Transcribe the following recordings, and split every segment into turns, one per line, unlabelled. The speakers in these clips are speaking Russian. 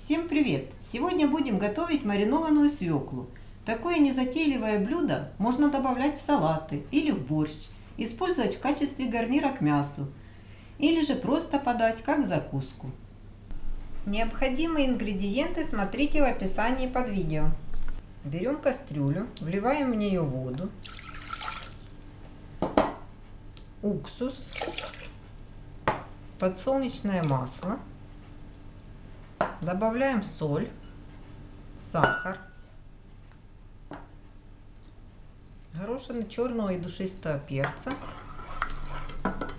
Всем привет! Сегодня будем готовить маринованную свеклу. Такое незатейливое блюдо можно добавлять в салаты или в борщ, использовать в качестве гарнира к мясу или же просто подать как закуску. Необходимые ингредиенты смотрите в описании под видео. Берем кастрюлю, вливаем в нее воду, уксус, подсолнечное масло, добавляем соль, сахар, горошины черного и душистого перца,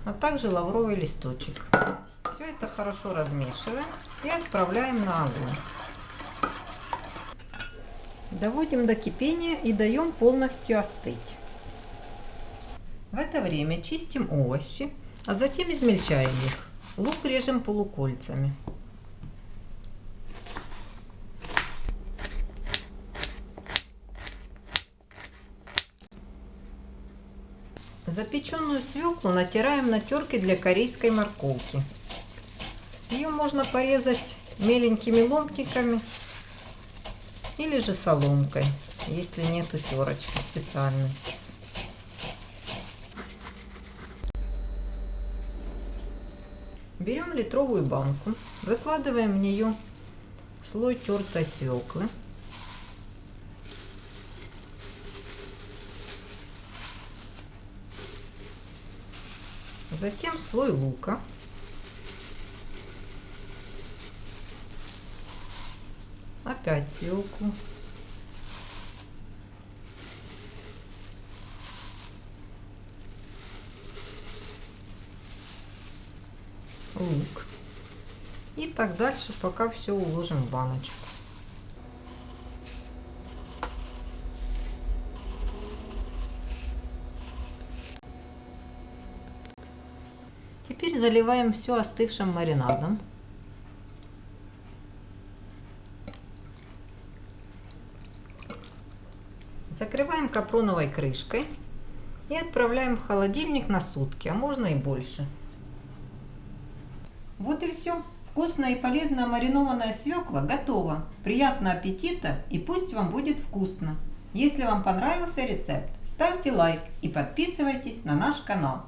а также лавровый листочек. Все это хорошо размешиваем и отправляем на огонь. Доводим до кипения и даем полностью остыть. В это время чистим овощи, а затем измельчаем их. Лук режем полукольцами. Запеченную свеклу натираем на терке для корейской морковки. Ее можно порезать меленькими ломтиками или же соломкой, если нету терочки специальной. Берем литровую банку, выкладываем в нее слой тертой свеклы. Затем слой лука. Опять свеклу. лук. И так дальше, пока все уложим в баночку. Теперь заливаем все остывшим маринадом. Закрываем капроновой крышкой и отправляем в холодильник на сутки, а можно и больше. Вот и все. Вкусная и полезная маринованная свекла готова. Приятного аппетита и пусть вам будет вкусно. Если вам понравился рецепт, ставьте лайк и подписывайтесь на наш канал.